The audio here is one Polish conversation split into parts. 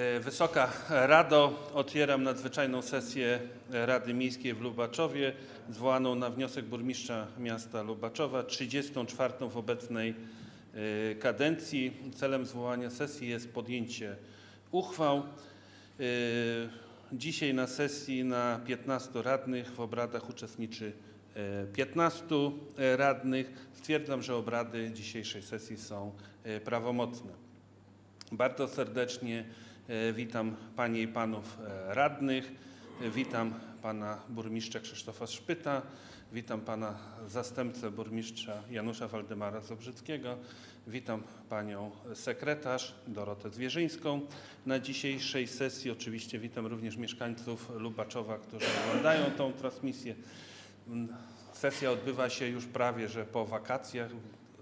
E, Wysoka Rado, otwieram nadzwyczajną sesję Rady Miejskiej w Lubaczowie, zwołaną na wniosek burmistrza miasta Lubaczowa, 34. w obecnej e, kadencji. Celem zwołania sesji jest podjęcie uchwał. E, Dzisiaj na sesji na 15 radnych w obradach uczestniczy e, 15 radnych. Stwierdzam, że obrady dzisiejszej sesji są prawomocne. Bardzo serdecznie witam Panie i Panów e, radnych. E, Witam Pana Burmistrza Krzysztofa Szpyta. Witam Pana Zastępcę Burmistrza Janusza Waldemara Zobrzyckiego. Witam Panią Sekretarz Dorotę Zwierzyńską. Na dzisiejszej sesji oczywiście witam również mieszkańców Lubaczowa, którzy oglądają tą transmisję. Mm, Sesja odbywa się już prawie, że po wakacjach,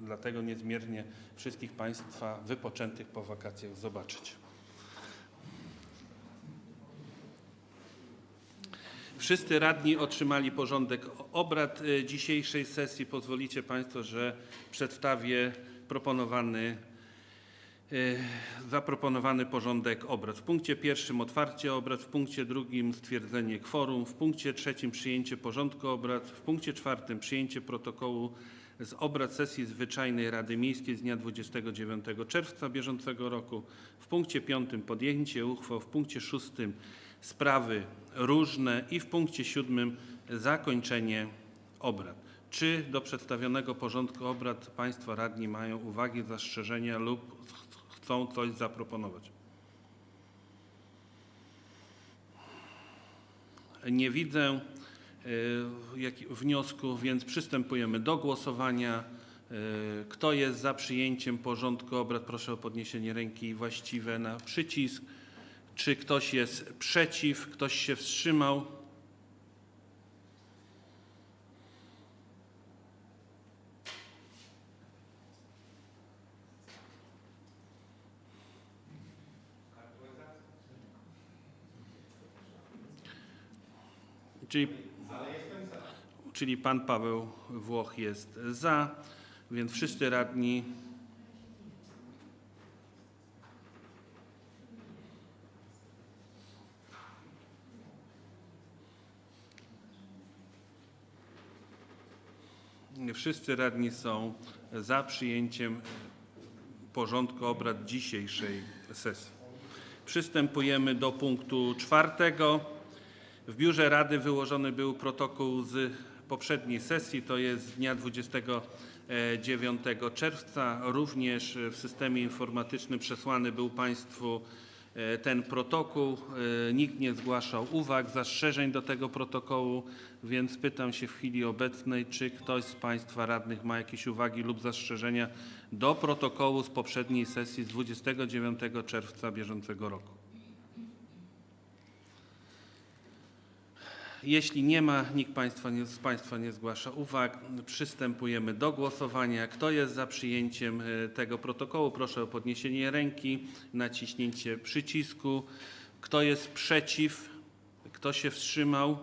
dlatego niezmiernie wszystkich Państwa wypoczętych po wakacjach zobaczyć. Wszyscy radni otrzymali porządek obrad y, dzisiejszej sesji. Pozwolicie Państwo, że przedstawię proponowany, y, zaproponowany porządek obrad. W punkcie pierwszym otwarcie obrad, w punkcie drugim stwierdzenie kworum, w punkcie trzecim przyjęcie porządku obrad, w punkcie czwartym przyjęcie protokołu z obrad sesji zwyczajnej Rady Miejskiej z dnia 29 czerwca bieżącego roku, w punkcie piątym podjęcie uchwał, w punkcie szóstym sprawy różne i w punkcie siódmym zakończenie obrad. Czy do przedstawionego porządku obrad Państwo radni mają uwagi, zastrzeżenia lub ch- chcą coś zaproponować? Nie widzę jak- wniosku, więc przystępujemy do głosowania. Y, Kto jest za przyjęciem porządku obrad, proszę o podniesienie ręki właściwe na przycisk. Czy ktoś jest przeciw? Ktoś się wstrzymał? Czyli, czyli pan Paweł Włoch jest za, więc wszyscy radni Wszyscy radni są za przyjęciem porządku obrad dzisiejszej sesji. Przystępujemy do punktu czwartego. W biurze Rady wyłożony był protokół z poprzedniej sesji, to jest z dnia 29 czerwca. Również w systemie informatycznym przesłany był Państwu ten protokół. E, Nikt nie zgłaszał uwag, zastrzeżeń do tego protokołu, więc pytam się w chwili obecnej, czy ktoś z Państwa radnych ma jakieś uwagi lub zastrzeżenia do protokołu z poprzedniej sesji z 29 czerwca bieżącego roku. Jeśli nie ma, nikt państwa nie, z Państwa nie zgłasza uwag, przystępujemy do głosowania. Kto jest za przyjęciem e, tego protokołu? Proszę o podniesienie ręki, naciśnięcie przycisku. Kto jest przeciw? Kto się wstrzymał?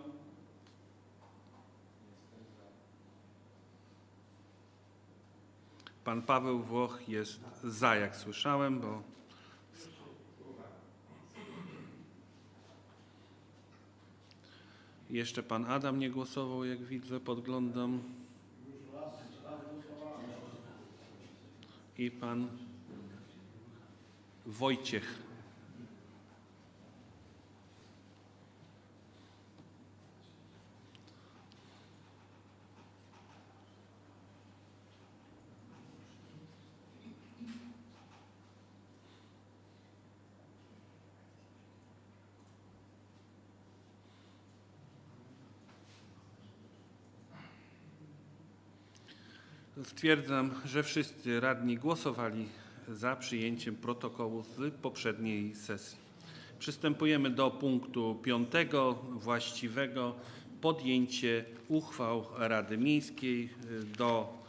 Pan Paweł Włoch jest za, jak słyszałem, bo Jeszcze pan Adam nie głosował, jak widzę, podglądam. I pan Wojciech. Stwierdzam, że wszyscy radni głosowali za przyjęciem protokołu z poprzedniej sesji. Przystępujemy do punktu piątego, właściwego podjęcie uchwał Rady Miejskiej. Do,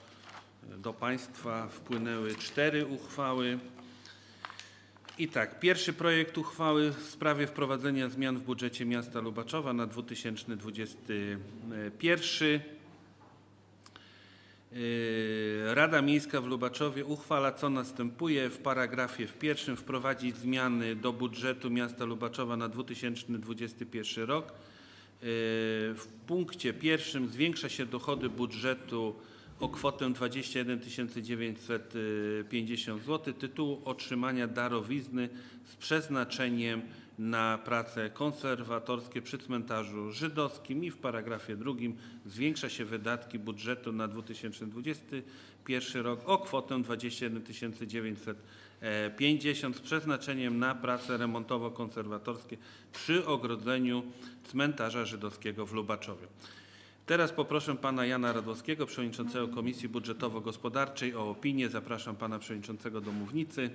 do Państwa wpłynęły cztery uchwały. I tak, pierwszy projekt uchwały w sprawie wprowadzenia zmian w budżecie miasta Lubaczowa na 2021. Yy, Rada Miejska w Lubaczowie uchwala, co następuje. W paragrafie w pierwszym wprowadzić zmiany do budżetu miasta Lubaczowa na 2021 rok. Yy, W punkcie pierwszym zwiększa się dochody budżetu o kwotę 21 950 zł tytułu otrzymania darowizny z przeznaczeniem na prace konserwatorskie przy cmentarzu żydowskim i w paragrafie drugim zwiększa się wydatki budżetu na 2021 rok o kwotę 21 950 z przeznaczeniem na prace remontowo-konserwatorskie przy ogrodzeniu cmentarza żydowskiego w Lubaczowie. Teraz poproszę pana Jana Radłowskiego, przewodniczącego Komisji Budżetowo-Gospodarczej o opinię. Zapraszam pana przewodniczącego do mównicy.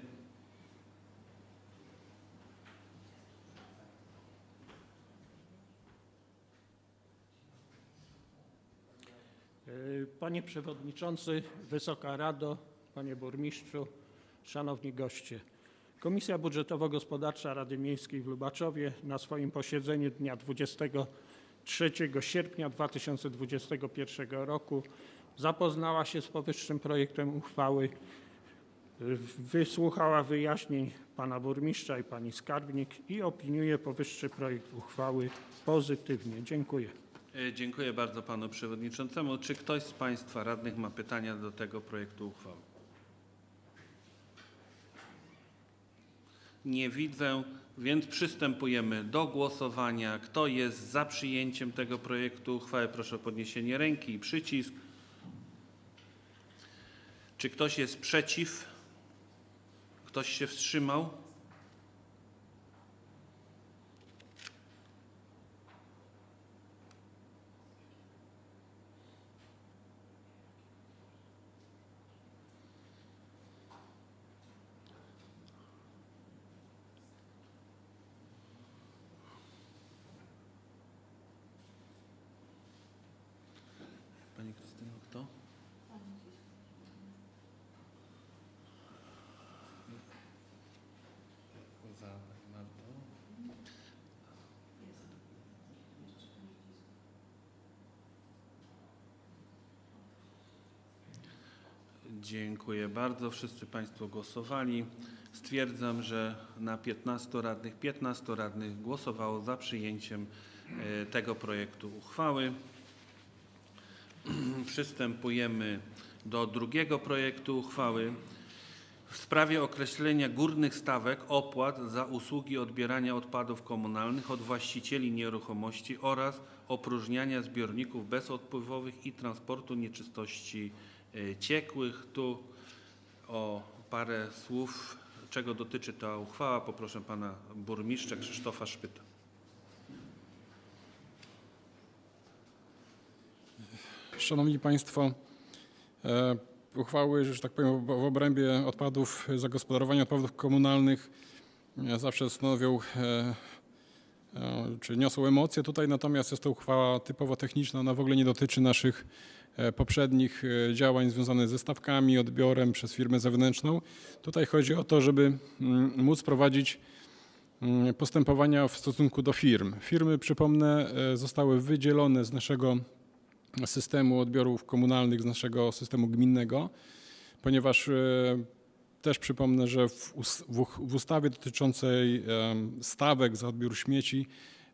Panie Przewodniczący, Wysoka Rado, Panie Burmistrzu, Szanowni Goście. Komisja Budżetowo-Gospodarcza Rady Miejskiej w Lubaczowie na swoim posiedzeniu dnia 23 sierpnia 2021 roku zapoznała się z powyższym projektem uchwały, wysłuchała wyjaśnień Pana Burmistrza i Pani Skarbnik i opiniuje powyższy projekt uchwały pozytywnie. Dziękuję. E, Dziękuję bardzo panu przewodniczącemu. Czy ktoś z państwa radnych ma pytania do tego projektu uchwały? Nie widzę, więc przystępujemy do głosowania. Kto jest za przyjęciem tego projektu uchwały? Proszę o podniesienie ręki i przycisk. Czy ktoś jest przeciw? Ktoś się wstrzymał? Pani Krystyno, kto? Za Martą. Dziękuję bardzo. Wszyscy Państwo głosowali. Stwierdzam, że na 15 radnych 15 radnych głosowało za przyjęciem e, tego projektu uchwały. Przystępujemy do drugiego projektu uchwały w sprawie określenia górnych stawek opłat za usługi odbierania odpadów komunalnych od właścicieli nieruchomości oraz opróżniania zbiorników bezodpływowych i transportu nieczystości ciekłych. Tu o parę słów, czego dotyczy ta uchwała, poproszę pana burmistrza Krzysztofa Szpyta. Szanowni Państwo, e, uchwały, że tak powiem, w obrębie odpadów, zagospodarowania odpadów komunalnych e, zawsze stanowią, e, czy niosą emocje tutaj, natomiast jest to uchwała typowo techniczna, ona w ogóle nie dotyczy naszych poprzednich e, działań związanych ze stawkami, odbiorem przez firmę zewnętrzną. Tutaj chodzi o to, żeby mm, móc prowadzić mm, postępowania w stosunku do firm. Firmy, przypomnę, e, zostały wydzielone z naszego systemu odbiorów komunalnych z naszego systemu gminnego, ponieważ e, też przypomnę, że w, ustawie dotyczącej stawek za odbiór śmieci,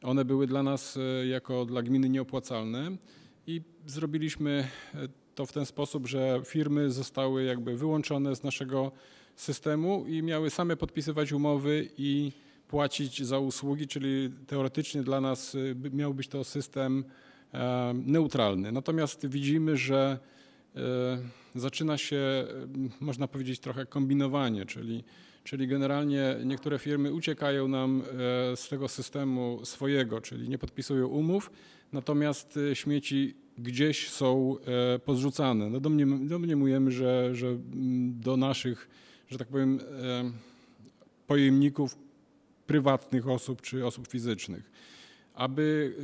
one były dla nas e, jako dla gminy nieopłacalne i zrobiliśmy e, to w ten sposób, że firmy zostały jakby wyłączone z naszego systemu i miały same podpisywać umowy i płacić za usługi, czyli teoretycznie dla nas e, miał być to system e, neutralny. Natomiast widzimy, że zaczyna się, można powiedzieć, trochę kombinowanie, czyli, czyli generalnie niektóre firmy uciekają nam z tego systemu swojego, czyli nie podpisują umów, natomiast e, śmieci gdzieś są e, pozrzucane. No domniem- domniemujemy, że, że mm, do naszych, że tak powiem, e, pojemników prywatnych osób czy osób fizycznych. Aby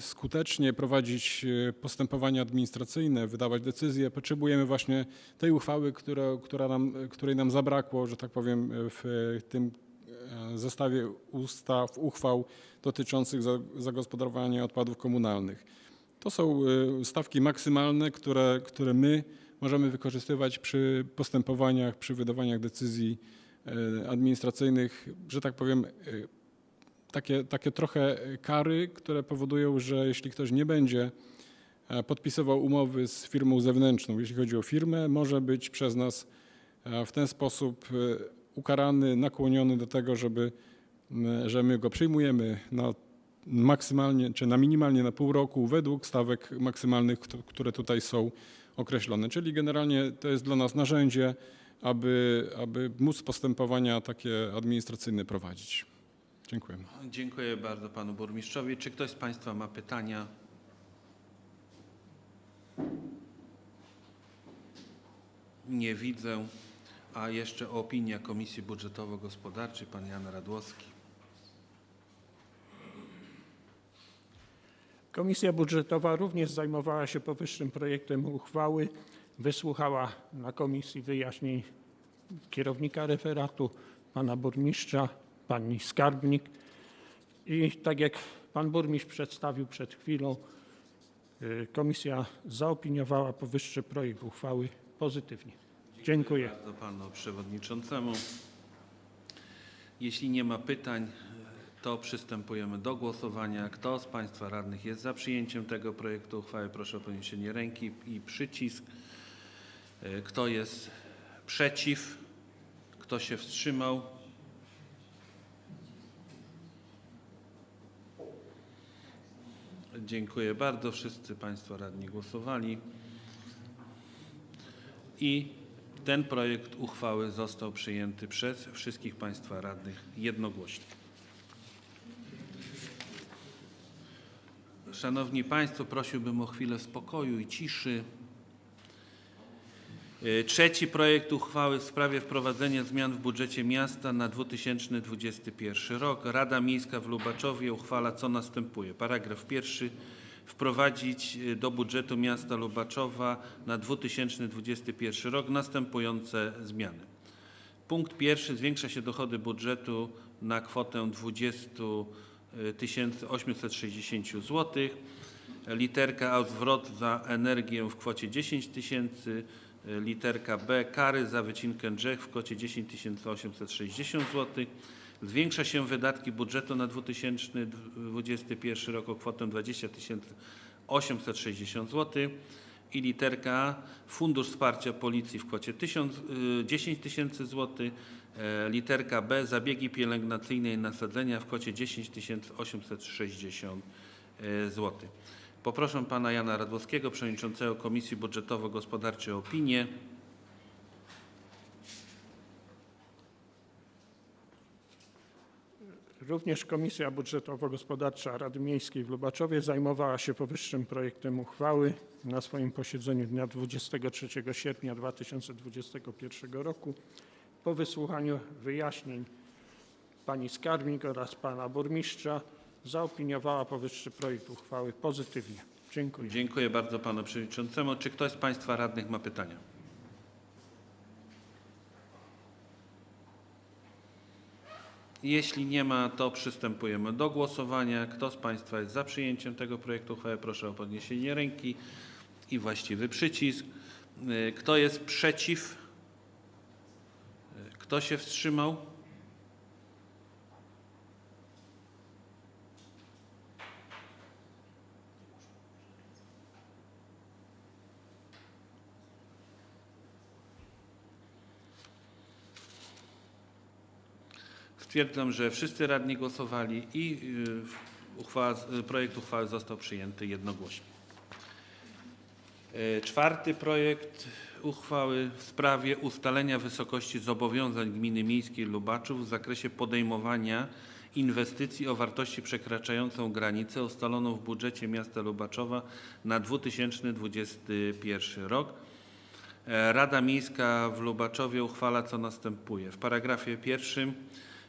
skutecznie prowadzić postępowania administracyjne, wydawać decyzje, potrzebujemy właśnie tej uchwały, która, która nam, której nam zabrakło, że tak powiem, w tym zestawie ustaw, uchwał dotyczących za- zagospodarowania odpadów komunalnych. To są y, stawki maksymalne, które, które my możemy wykorzystywać przy postępowaniach, przy wydawaniach decyzji e, administracyjnych, że tak powiem, e, takie, takie trochę kary, które powodują, że jeśli ktoś nie będzie e, podpisywał umowy z firmą zewnętrzną, jeśli chodzi o firmę, może być przez nas e, w ten sposób e, ukarany, nakłoniony do tego, żeby, że my go przyjmujemy na maksymalnie czy na minimalnie na pół roku według stawek maksymalnych, które tutaj są określone. Czyli generalnie to jest dla nas narzędzie, aby, aby móc postępowania takie administracyjne prowadzić. Dziękuję. Dziękuję bardzo panu burmistrzowi. Czy ktoś z państwa ma pytania? Nie widzę. A jeszcze opinia Komisji Budżetowo-Gospodarczej, pan Jan Radłowski. Komisja Budżetowa również zajmowała się powyższym projektem uchwały. Wysłuchała na komisji wyjaśnień kierownika referatu, pana burmistrza, pani skarbnik. I tak jak pan burmistrz przedstawił przed chwilą, y, komisja zaopiniowała powyższy projekt uchwały pozytywnie. Dziękuję. Bardzo panu przewodniczącemu. Jeśli nie ma pytań, to przystępujemy do głosowania. Kto z państwa radnych jest za przyjęciem tego projektu uchwały? Proszę o podniesienie ręki i przycisk. Kto jest przeciw? Kto się wstrzymał? Dziękuję bardzo. Wszyscy państwo radni głosowali. I ten projekt uchwały został przyjęty przez wszystkich Państwa radnych jednogłośnie. Szanowni Państwo, prosiłbym o chwilę spokoju i ciszy. Y, Trzeci projekt uchwały w sprawie wprowadzenia zmian w budżecie miasta na 2021 rok. Rada Miejska w Lubaczowie uchwala co następuje. Paragraf pierwszy. Wprowadzić y, do budżetu miasta Lubaczowa na 2021 rok następujące zmiany. Punkt pierwszy. Zwiększa się dochody budżetu na kwotę 20 860 zł. Literka A zwrot za energię w kwocie 10 tysięcy. Literka B kary za wycinkę drzew w kwocie 10 860 zł. Zwiększa się wydatki budżetu na 2021 rok o kwotę 20 860 zł. I literka Fundusz Wsparcia Policji w kwocie 1000, y, 10 tysięcy złotych. E, Literka B zabiegi pielęgnacyjne i nasadzenia w kwocie 10 860 zł. Poproszę pana Jana Radłowskiego, przewodniczącego Komisji Budżetowo-Gospodarczej o opinię. Również Komisja Budżetowo-Gospodarcza Rady Miejskiej w Lubaczowie zajmowała się powyższym projektem uchwały na swoim posiedzeniu dnia 23 sierpnia 2021 roku. Po wysłuchaniu wyjaśnień pani skarbnik oraz pana burmistrza zaopiniowała powyższy projekt uchwały pozytywnie. Dziękuję. Dziękuję bardzo panu przewodniczącemu. Czy ktoś z państwa radnych ma pytania? Jeśli nie ma, to przystępujemy do głosowania. Kto z państwa jest za przyjęciem tego projektu uchwały? Proszę o podniesienie ręki i właściwy przycisk. Y, Kto jest przeciw? Y, Kto się wstrzymał? Stwierdzam, że wszyscy radni głosowali i y, uchwała, y, projekt uchwały został przyjęty jednogłośnie. E, Czwarty projekt uchwały w sprawie ustalenia wysokości zobowiązań gminy miejskiej Lubaczów w zakresie podejmowania inwestycji o wartości przekraczającą granicę ustaloną w budżecie miasta Lubaczowa na 2021 rok. E, Rada Miejska w Lubaczowie uchwala co następuje. W paragrafie pierwszym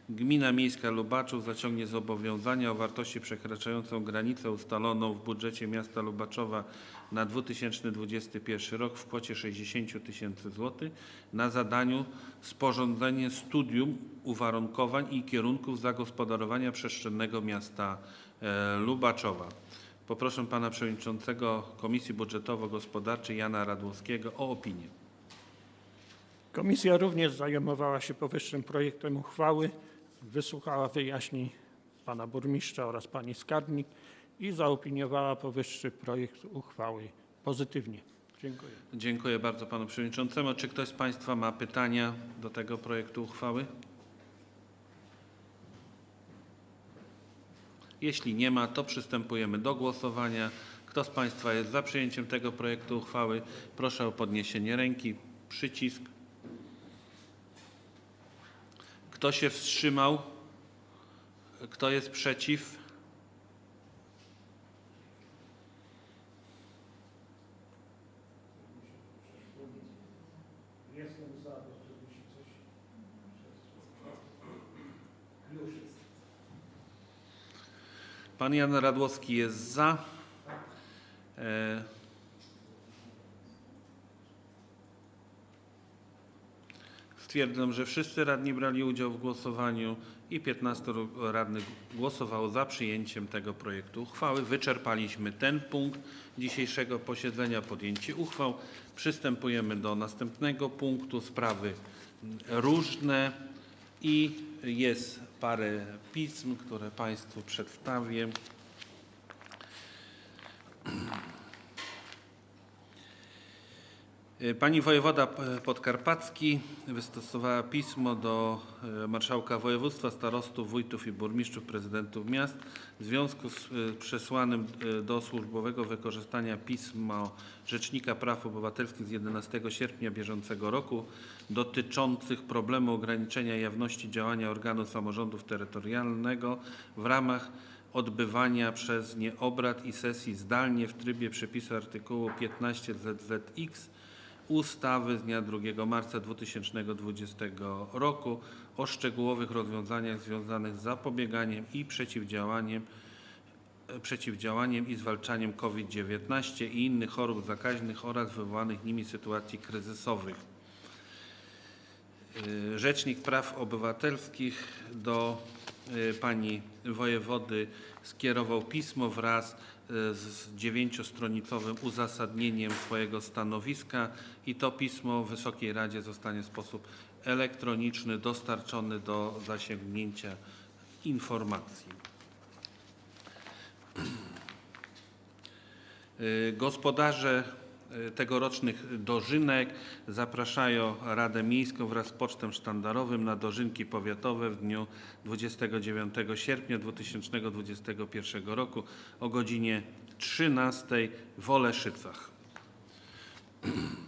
Gmina Miejska Lubaczów zaciągnie zobowiązania o wartości przekraczającą granicę ustaloną w budżecie miasta Lubaczowa na 2021 rok w kwocie 60 tysięcy złotych na zadaniu sporządzenie studium uwarunkowań i kierunków zagospodarowania przestrzennego miasta e, Lubaczowa. Poproszę pana przewodniczącego Komisji Budżetowo-Gospodarczej Jana Radłowskiego o opinię. Komisja również zajmowała się powyższym projektem uchwały, wysłuchała wyjaśnień pana burmistrza oraz pani skarbnik i zaopiniowała powyższy projekt uchwały pozytywnie. Dziękuję. Dziękuję bardzo panu przewodniczącemu. Czy ktoś z państwa ma pytania do tego projektu uchwały? Jeśli nie ma, to przystępujemy do głosowania. Kto z państwa jest za przyjęciem tego projektu uchwały? Proszę o podniesienie ręki. Przycisk. Kto się wstrzymał? Kto jest przeciw? Pan Jan Radłowski jest za. Stwierdzam, że wszyscy radni brali udział w głosowaniu i 15 radnych głosowało za przyjęciem tego projektu uchwały. Wyczerpaliśmy ten punkt dzisiejszego posiedzenia, podjęcie uchwał. Przystępujemy do następnego punktu, sprawy różne i jest parę pism, które Państwu przedstawię. Pani wojewoda P- podkarpacki wystosowała pismo do e, marszałka województwa, starostów, wójtów i burmistrzów, prezydentów miast w związku z przesłanym do służbowego wykorzystania pisma Rzecznika Praw Obywatelskich z 11 sierpnia bieżącego roku dotyczących problemu ograniczenia jawności działania organu samorządu terytorialnego w ramach odbywania przez nie obrad i sesji zdalnie w trybie przepisu artykułu 15 ZZX ustawy z dnia 2 marca 2020 roku o szczegółowych rozwiązaniach związanych z zapobieganiem i przeciwdziałaniem, e, przeciwdziałaniem i zwalczaniem COVID-19 i innych chorób zakaźnych oraz wywołanych nimi sytuacji kryzysowych. Y, Rzecznik Praw Obywatelskich do y, pani wojewody skierował pismo wraz z dziewięciostronicowym uzasadnieniem swojego stanowiska i to pismo Wysokiej Radzie zostanie w sposób elektroniczny dostarczony do zasięgnięcia informacji. Y, Gospodarze tegorocznych dożynek zapraszają Radę Miejską wraz z Pocztem Sztandarowym na dożynki powiatowe w dniu 29 sierpnia 2021 roku o godzinie 13 w Oleszycach.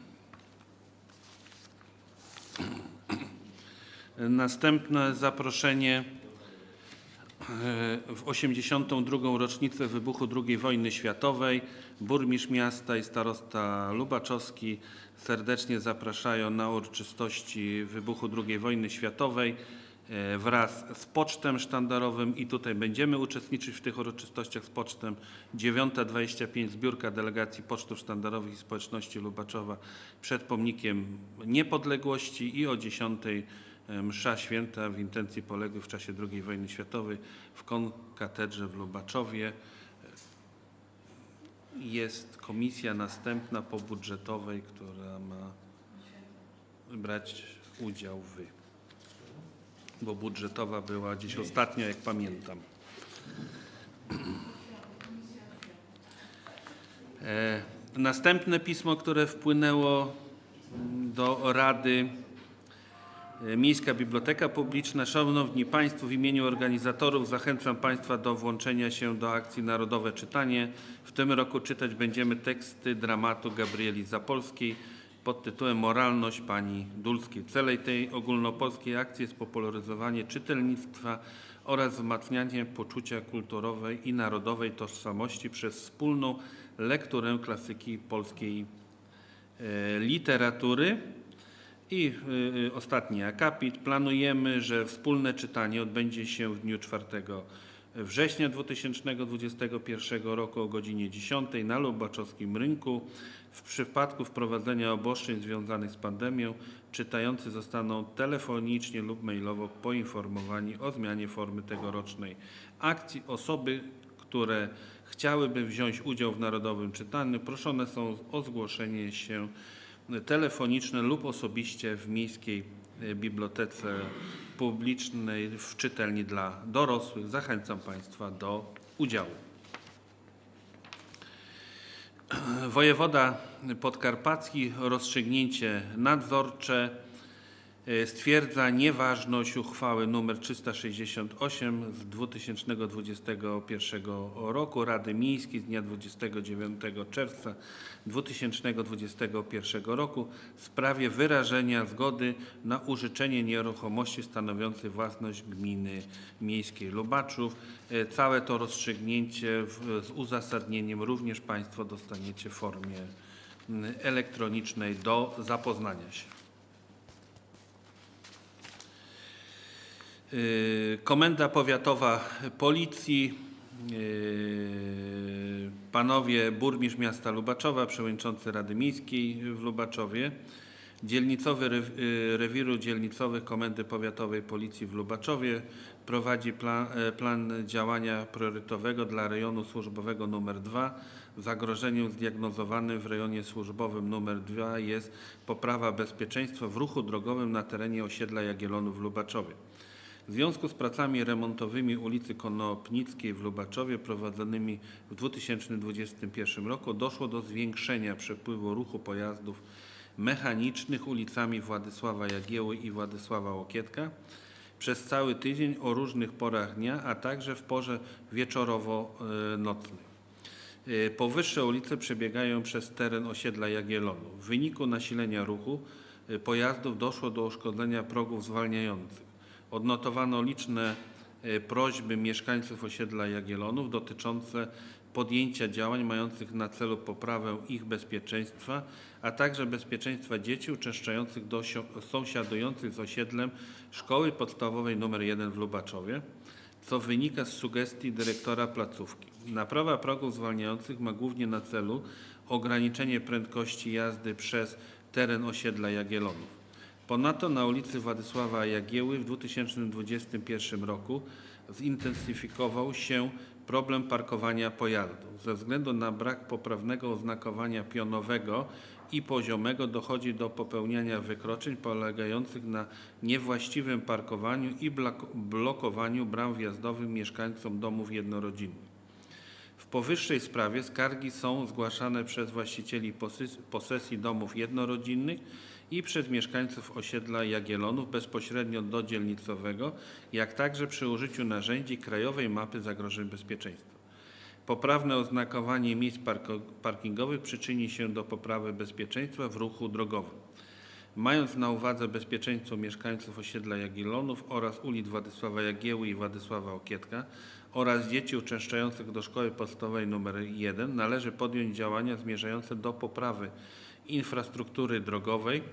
Następne zaproszenie w 82. rocznicę wybuchu II wojny światowej burmistrz miasta i starosta Lubaczowski serdecznie zapraszają na uroczystości wybuchu II wojny światowej e, wraz z pocztem sztandarowym i tutaj będziemy uczestniczyć w tych uroczystościach z pocztem. 9.25 zbiórka delegacji pocztów sztandarowych i społeczności Lubaczowa przed pomnikiem niepodległości i o 10.00 msza święta w intencji poległych w czasie II wojny światowej w konkatedrze w Lubaczowie. Jest komisja następna po budżetowej, która ma brać udział w, bo budżetowa była dziś ostatnio, jak pamiętam. E, Następne pismo, które wpłynęło do Rady E, Miejska Biblioteka Publiczna. Szanowni Państwo, w imieniu organizatorów zachęcam Państwa do włączenia się do akcji Narodowe Czytanie. W tym roku czytać będziemy teksty dramatu Gabrieli Zapolskiej pod tytułem Moralność pani Dulskiej. Celem tej ogólnopolskiej akcji jest popularyzowanie czytelnictwa oraz wzmacnianie poczucia kulturowej i narodowej tożsamości przez wspólną lekturę klasyki polskiej e, literatury. I y, y, ostatni akapit. Planujemy, że wspólne czytanie odbędzie się w dniu 4 września 2021 roku o godzinie 10 na Lubaczowskim Rynku. W przypadku wprowadzenia obostrzeń związanych z pandemią czytający zostaną telefonicznie lub mailowo poinformowani o zmianie formy tegorocznej akcji. Osoby, które chciałyby wziąć udział w narodowym czytaniu, proszone są o zgłoszenie się telefoniczne lub osobiście w Miejskiej e, Bibliotece Publicznej w czytelni dla dorosłych. Zachęcam Państwa do udziału. Wojewoda podkarpacki rozstrzygnięcie nadzorcze stwierdza nieważność uchwały nr 368 z 2021 roku Rady Miejskiej z dnia 29 czerwca 2021 roku w sprawie wyrażenia zgody na użyczenie nieruchomości stanowiącej własność gminy miejskiej Lubaczów. E, Całe to rozstrzygnięcie z uzasadnieniem również Państwo dostaniecie w formie m, elektronicznej do zapoznania się. Komenda Powiatowa Policji, y, panowie burmistrz miasta Lubaczowa, przewodniczący Rady Miejskiej w Lubaczowie, dzielnicowy y, rewiru dzielnicowych Komendy Powiatowej Policji w Lubaczowie prowadzi plan, e, plan działania priorytetowego dla rejonu służbowego nr 2. Zagrożeniem zdiagnozowanym w rejonie służbowym nr 2 jest poprawa bezpieczeństwa w ruchu drogowym na terenie osiedla Jagiellonów w Lubaczowie. W związku z pracami remontowymi ulicy Konopnickiej w Lubaczowie prowadzonymi w 2021 roku doszło do zwiększenia przepływu ruchu pojazdów mechanicznych ulicami Władysława Jagieły i Władysława Łokietka przez cały tydzień o różnych porach dnia, a także w porze wieczorowo-nocnej. Powyższe ulice przebiegają przez teren osiedla Jagiellonu. W wyniku nasilenia ruchu y, pojazdów doszło do uszkodzenia progów zwalniających. Odnotowano liczne y, prośby mieszkańców osiedla Jagiellonów dotyczące podjęcia działań mających na celu poprawę ich bezpieczeństwa, a także bezpieczeństwa dzieci uczęszczających do sąsiadujących z osiedlem Szkoły Podstawowej nr 1 w Lubaczowie co wynika z sugestii dyrektora placówki. Naprawa progów zwalniających ma głównie na celu ograniczenie prędkości jazdy przez teren osiedla Jagiellonów. Ponadto na ulicy Władysława Jagieły w 2021 roku zintensyfikował się problem parkowania pojazdów. Ze względu na brak poprawnego oznakowania pionowego i poziomego dochodzi do popełniania wykroczeń polegających na niewłaściwym parkowaniu i blok- blokowaniu bram wjazdowych mieszkańcom domów jednorodzinnych. W powyższej sprawie skargi są zgłaszane przez właścicieli posesji domów jednorodzinnych i przez mieszkańców osiedla Jagiellonów bezpośrednio do dzielnicowego, jak także przy użyciu narzędzi Krajowej Mapy Zagrożeń Bezpieczeństwa. Poprawne oznakowanie miejsc parkingowych przyczyni się do poprawy bezpieczeństwa w ruchu drogowym. Mając na uwadze bezpieczeństwo mieszkańców osiedla Jagiellonów oraz ulic Władysława Jagieły i Władysława Okietka oraz dzieci uczęszczających do szkoły podstawowej nr 1 należy podjąć działania zmierzające do poprawy infrastruktury drogowej,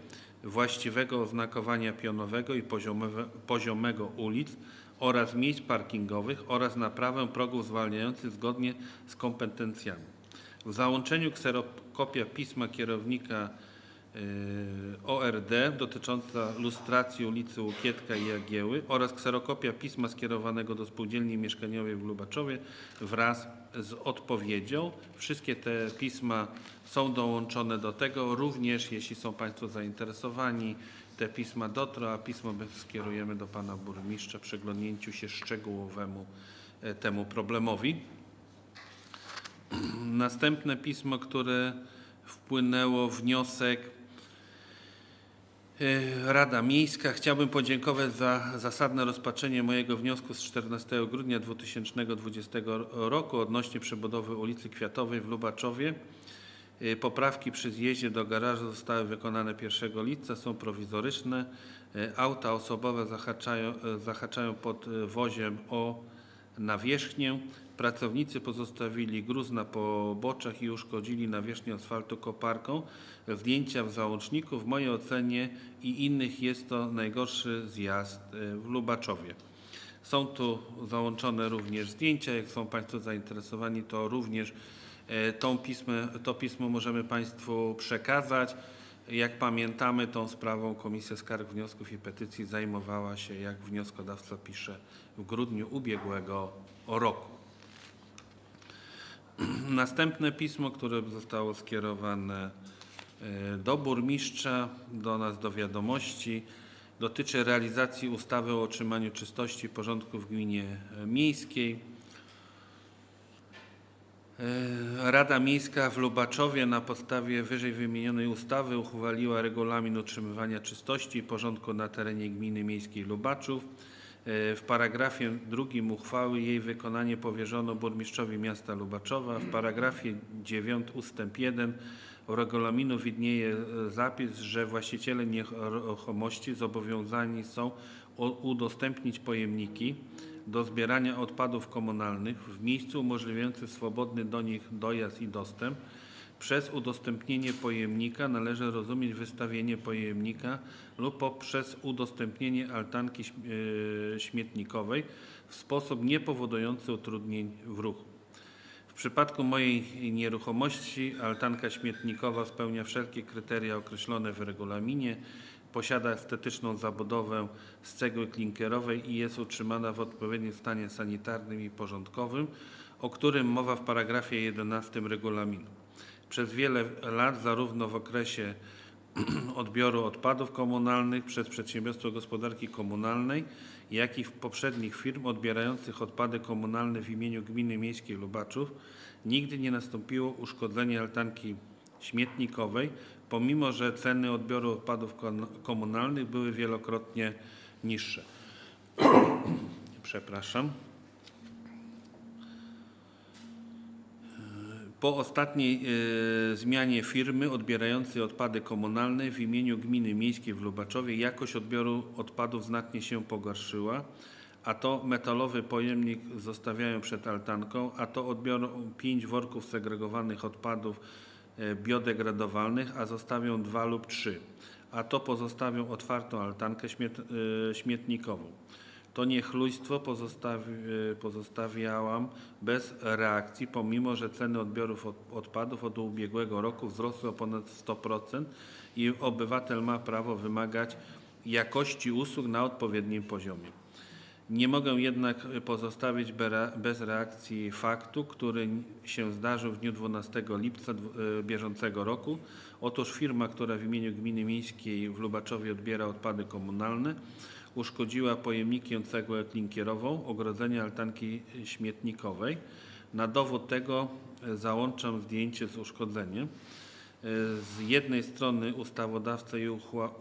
właściwego oznakowania pionowego i poziomego ulic oraz miejsc parkingowych oraz naprawę progów zwalniających zgodnie z kompetencjami. W załączeniu kserokopia pisma kierownika y, ORD dotycząca lustracji ulicy Łukietka i Jagieły oraz kserokopia pisma skierowanego do spółdzielni mieszkaniowej w Lubaczowie wraz z odpowiedzią. Wszystkie te pisma są dołączone do tego. Również jeśli są Państwo zainteresowani, te pisma dotrą, a pismo my skierujemy do Pana Burmistrza przyglądnięciu się szczegółowemu e, temu problemowi. Następne pismo, które wpłynęło, wniosek Rada Miejska. Chciałbym podziękować za zasadne rozpatrzenie mojego wniosku z 14 grudnia 2020 roku odnośnie przebudowy ulicy Kwiatowej w Lubaczowie. E, Poprawki przy zjeździe do garażu zostały wykonane 1 lipca, są prowizoryczne. E, Auta osobowe zahaczają, zahaczają pod woziem o nawierzchnię. Pracownicy pozostawili gruz na poboczach i uszkodzili nawierzchnię asfaltu koparką. Zdjęcia w załączniku w mojej ocenie i innych jest to najgorszy zjazd e, w Lubaczowie. Są tu załączone również zdjęcia. Jak są Państwo zainteresowani, to również e, tą pismę, to pismo możemy Państwu przekazać. Jak pamiętamy, tą sprawą Komisja Skarg, Wniosków i Petycji zajmowała się, jak wnioskodawca pisze, w grudniu ubiegłego roku. Następne pismo, które zostało skierowane e, do burmistrza, do nas do wiadomości, dotyczy realizacji ustawy o utrzymaniu czystości i porządku w gminie e, miejskiej. E, Rada Miejska w Lubaczowie na podstawie wyżej wymienionej ustawy uchwaliła regulamin utrzymywania czystości i porządku na terenie gminy miejskiej Lubaczów. E, W paragrafie drugim uchwały jej wykonanie powierzono burmistrzowi miasta Lubaczowa. W paragrafie 9 ustęp 1 regulaminu widnieje e, zapis, że właściciele nieruchomości zobowiązani są udostępnić pojemniki do zbierania odpadów komunalnych w miejscu umożliwiającym swobodny do nich dojazd i dostęp. Przez udostępnienie pojemnika należy rozumieć wystawienie pojemnika lub poprzez udostępnienie altanki e, śmietnikowej w sposób niepowodujący utrudnień w ruchu. W przypadku mojej nieruchomości altanka śmietnikowa spełnia wszelkie kryteria określone w regulaminie, posiada estetyczną zabudowę z cegły klinkerowej i jest utrzymana w odpowiednim stanie sanitarnym i porządkowym, o którym mowa w paragrafie 11 regulaminu. Przez wiele lat, zarówno w okresie odbioru odpadów komunalnych przez przedsiębiorstwo gospodarki komunalnej, jak i w poprzednich firm odbierających odpady komunalne w imieniu Gminy Miejskiej Lubaczów nigdy nie nastąpiło uszkodzenie altanki śmietnikowej, pomimo że ceny odbioru odpadów komunalnych były wielokrotnie niższe. Przepraszam. Po ostatniej e, zmianie firmy odbierającej odpady komunalne w imieniu Gminy Miejskiej w Lubaczowie jakość odbioru odpadów znacznie się pogorszyła, a to metalowy pojemnik zostawiają przed altanką, a to odbiorą pięć worków segregowanych odpadów biodegradowalnych, a zostawią dwa lub trzy, a to pozostawią otwartą altankę e, śmietnikową. To niechlujstwo pozostawi, e, pozostawiałam bez reakcji, pomimo że ceny odbiorów od, odpadów od ubiegłego roku wzrosły o ponad 100% i obywatel ma prawo wymagać jakości usług na odpowiednim poziomie. Nie mogę jednak pozostawić bez reakcji faktu, który się zdarzył w dniu 12 lipca e, bieżącego roku. Otóż firma, która w imieniu Gminy Miejskiej w Lubaczowie odbiera odpady komunalne, uszkodziła pojemnikiem cegłę klinkierową, ogrodzenie altanki śmietnikowej. Na dowód tego e, załączam zdjęcie z uszkodzeniem. Z jednej strony ustawodawca i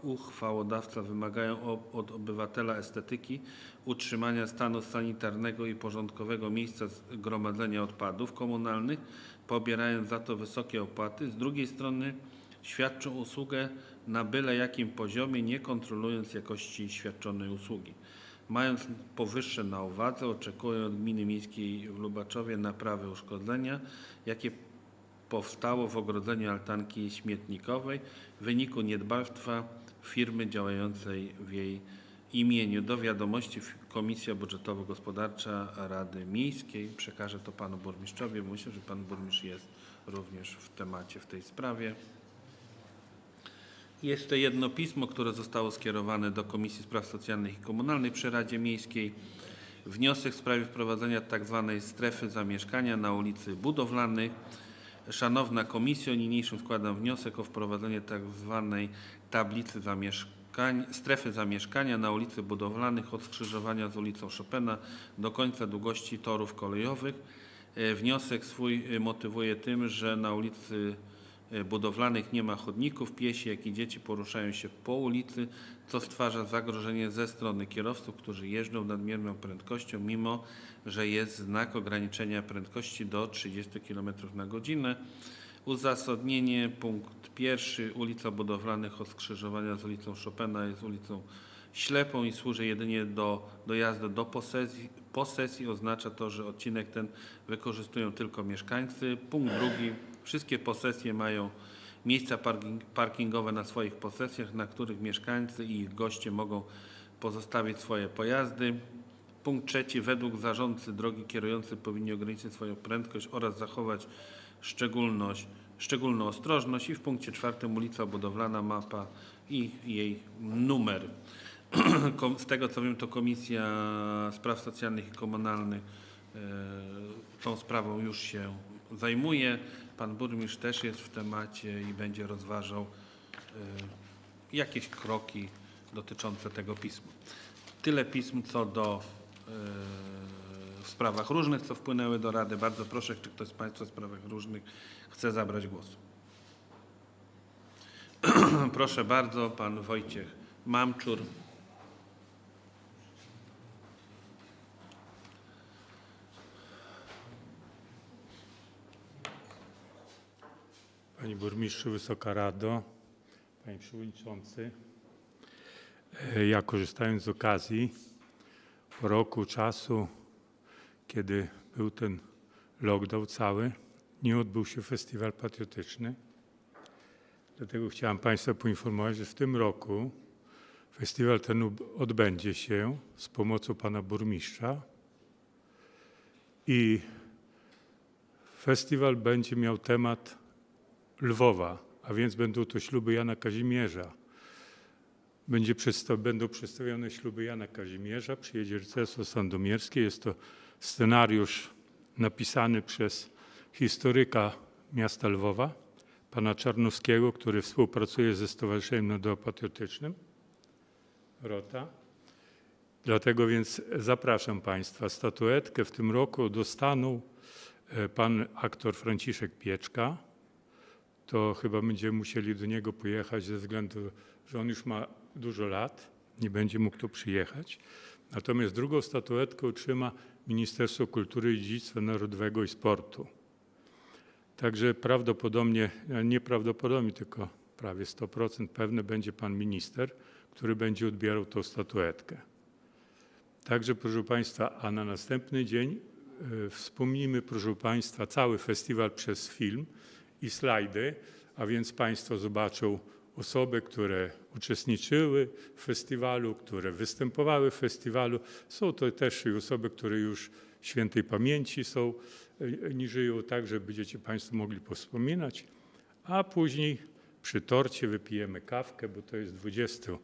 uchwałodawca wymagają od obywatela estetyki utrzymania stanu sanitarnego i porządkowego miejsca gromadzenia odpadów komunalnych, pobierając za to wysokie opłaty. Z drugiej strony świadczą usługę na byle jakim poziomie, nie kontrolując jakości świadczonej usługi. Mając powyższe na uwadze, oczekuję od Gminy Miejskiej w Lubaczowie naprawy uszkodzenia, jakie powstało w ogrodzeniu altanki śmietnikowej w wyniku niedbalstwa firmy działającej w jej imieniu. Do wiadomości Komisja Budżetowo-Gospodarcza Rady Miejskiej. Przekażę to panu burmistrzowi. Myślę, że pan burmistrz jest również w temacie w tej sprawie. Jeszcze jedno pismo, które zostało skierowane do Komisji Spraw Socjalnych i Komunalnych przy Radzie Miejskiej. Wniosek w sprawie wprowadzenia tzw. strefy zamieszkania na ulicy Budowlanej. Szanowna Komisjo, niniejszym składam wniosek o wprowadzenie tzw. tablicy zamieszkań, strefy zamieszkania na ulicy Budowlanych od skrzyżowania z ulicą Chopina do końca długości torów kolejowych. E, Wniosek swój motywuje tym, że na ulicy budowlanych nie ma chodników, piesi jak i dzieci poruszają się po ulicy, co stwarza zagrożenie ze strony kierowców, którzy jeżdżą nadmierną prędkością, mimo że jest znak ograniczenia prędkości do 30 km na godzinę. Uzasadnienie, punkt pierwszy, ulica Budowlanych od skrzyżowania z ulicą Chopina jest ulicą ślepą i służy jedynie do dojazdu do posesji. Posesji oznacza to, że odcinek ten wykorzystują tylko mieszkańcy. Punkt drugi, wszystkie posesje mają miejsca parking, parkingowe na swoich posesjach, na których mieszkańcy i ich goście mogą pozostawić swoje pojazdy. Punkt trzeci, według zarządcy drogi kierujący powinni ograniczyć swoją prędkość oraz zachować szczególność, szczególną ostrożność. I w punkcie czwartym ulica budowlana, mapa i jej numer. Z tego co wiem, to Komisja Spraw Socjalnych i Komunalnych e, tą sprawą już się zajmuje. Pan burmistrz też jest w temacie i będzie rozważał e, jakieś kroki dotyczące tego pisma. Tyle pism co do e, w sprawach różnych, co wpłynęły do Rady. Bardzo proszę, czy ktoś z Państwa w sprawach różnych chce zabrać głos. Proszę bardzo, pan Wojciech Mamczur. Panie Burmistrzu, Wysoka Rado, Panie Przewodniczący. E, Ja korzystając z okazji po roku czasu, kiedy był ten lockdown cały, nie odbył się festiwal patriotyczny. Dlatego chciałem Państwa poinformować, że w tym roku festiwal ten odbędzie się z pomocą Pana Burmistrza i festiwal będzie miał temat Lwowa, a więc będą to śluby Jana Kazimierza. Będzie będą przedstawione śluby Jana Kazimierza, przyjedzie rycerstwo sandomierskie. Jest to scenariusz napisany przez historyka miasta Lwowa, pana Czarnowskiego, który współpracuje ze Stowarzyszeniem Narodowo-Patriotycznym ROTA. Dlatego więc zapraszam Państwa. Statuetkę w tym roku dostaną e, pan aktor Franciszek Pieczka, to chyba będziemy musieli do niego pojechać ze względu, że on już ma dużo lat, nie będzie mógł tu przyjechać. Natomiast drugą statuetkę otrzyma Ministerstwo Kultury i Dziedzictwa Narodowego i Sportu. Także prawdopodobnie, e, nieprawdopodobnie, tylko prawie 100% pewny będzie pan minister, który będzie odbierał tą statuetkę. Także, proszę Państwa, a na następny dzień e, wspomnimy, proszę Państwa, cały festiwal przez film i slajdy, a więc Państwo zobaczą osoby, które uczestniczyły w festiwalu, które występowały w festiwalu. Są to też i osoby, które już świętej pamięci są, e, nie żyją, tak, że będziecie Państwo mogli powspominać. A później przy torcie wypijemy kawkę, bo to jest 20,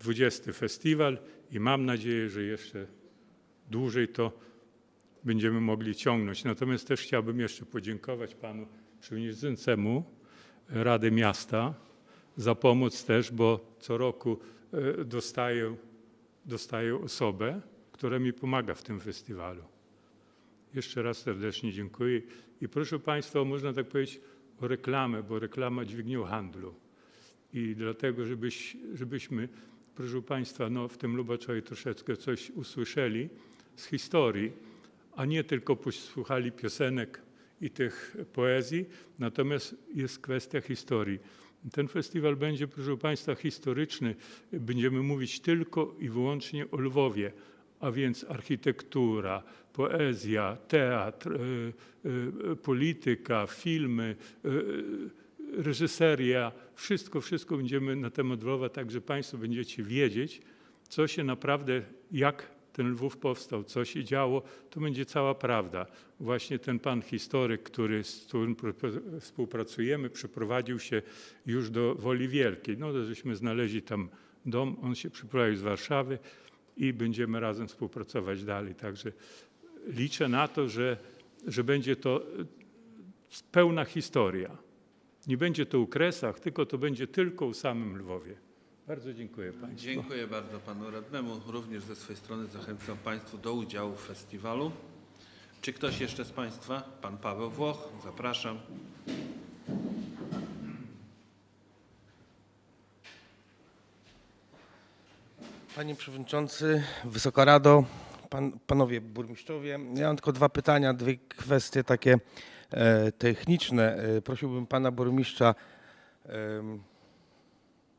20 festiwal i mam nadzieję, że jeszcze dłużej to będziemy mogli ciągnąć. Natomiast też chciałbym jeszcze podziękować panu przewodniczącemu Rady Miasta za pomoc też, bo co roku e, dostaję, dostaję osobę, która mi pomaga w tym festiwalu. Jeszcze raz serdecznie dziękuję i proszę Państwa, można tak powiedzieć o reklamę, bo reklama dźwignią handlu. I dlatego, żebyś, żebyśmy, proszę Państwa, no, w tym Lubaczowie troszeczkę coś usłyszeli z historii, a nie tylko posłuchali piosenek i tych poezji, natomiast jest kwestia historii. Ten festiwal będzie, proszę Państwa, historyczny. Będziemy mówić tylko i wyłącznie o Lwowie, a więc architektura, poezja, teatr, y, y, polityka, filmy, y, reżyseria, wszystko, wszystko będziemy na temat Lwowa, tak że Państwo będziecie wiedzieć, co się naprawdę, jak ten Lwów powstał, co się działo, to będzie cała prawda. Właśnie ten pan historyk, który, z którym współpracujemy, przeprowadził się już do Woli Wielkiej. No żeśmy znaleźli tam dom, on się przeprowadził z Warszawy i będziemy razem współpracować dalej. Także liczę na to, że, że będzie to e, pełna historia. Nie będzie to u Kresach, tylko to będzie tylko u samym Lwowie. Bardzo dziękuję Państwu. Dziękuję bardzo panu radnemu. Również ze swojej strony zachęcam państwu do udziału w festiwalu. Czy ktoś jeszcze z państwa? Pan Paweł Włoch, zapraszam. Panie Przewodniczący, Wysoka Rado, pan, Panowie Burmistrzowie. Ja mam tylko dwa pytania, dwie kwestie takie e, techniczne. E, prosiłbym Pana Burmistrza,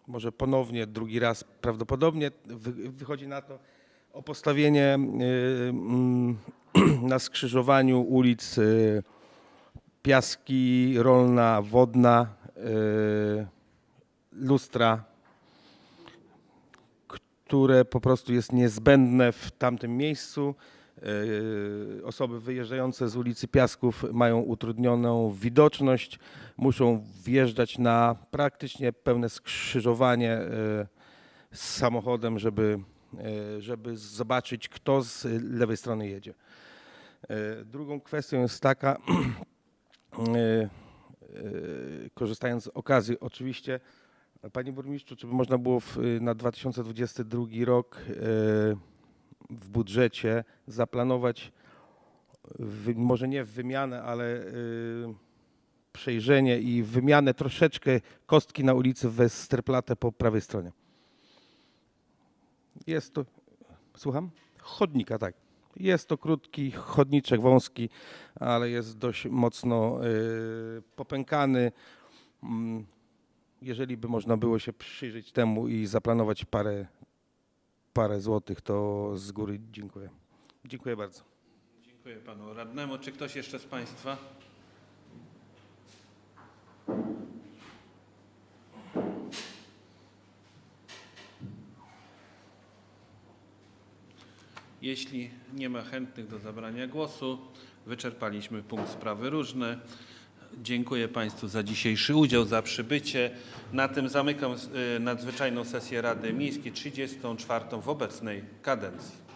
może ponownie, drugi raz prawdopodobnie, wy, wychodzi na to, o postawienie e, mm, na skrzyżowaniu ulic e, Piaski, Rolna, Wodna, e, Lustra, które po prostu jest niezbędne w tamtym miejscu. Yy, Osoby wyjeżdżające z ulicy Piasków mają utrudnioną widoczność, muszą wjeżdżać na praktycznie pełne skrzyżowanie yy, z samochodem, żeby, yy, żeby zobaczyć, kto z lewej strony jedzie. Drugą kwestią jest taka, e, korzystając z okazji, oczywiście, Panie Burmistrzu, czy by można było w, na 2022 rok e, w budżecie zaplanować, wy, może nie wymianę, ale e, przejrzenie i wymianę troszeczkę kostki na ulicy Westerplatte po prawej stronie? Jest to, słucham? Chodnika, tak. Jest to krótki chodniczek, wąski, ale jest dość mocno y, popękany. Mm, Jeżeli by można było się przyjrzeć temu i zaplanować parę, parę złotych, to z góry dziękuję. Dziękuję bardzo. Dziękuję panu radnemu. Czy ktoś jeszcze z państwa? Jeśli nie ma chętnych do zabrania głosu, wyczerpaliśmy punkt sprawy różne. Dziękuję Państwu za dzisiejszy udział, za przybycie. Na tym zamykam y, nadzwyczajną sesję Rady Miejskiej 34 w obecnej kadencji.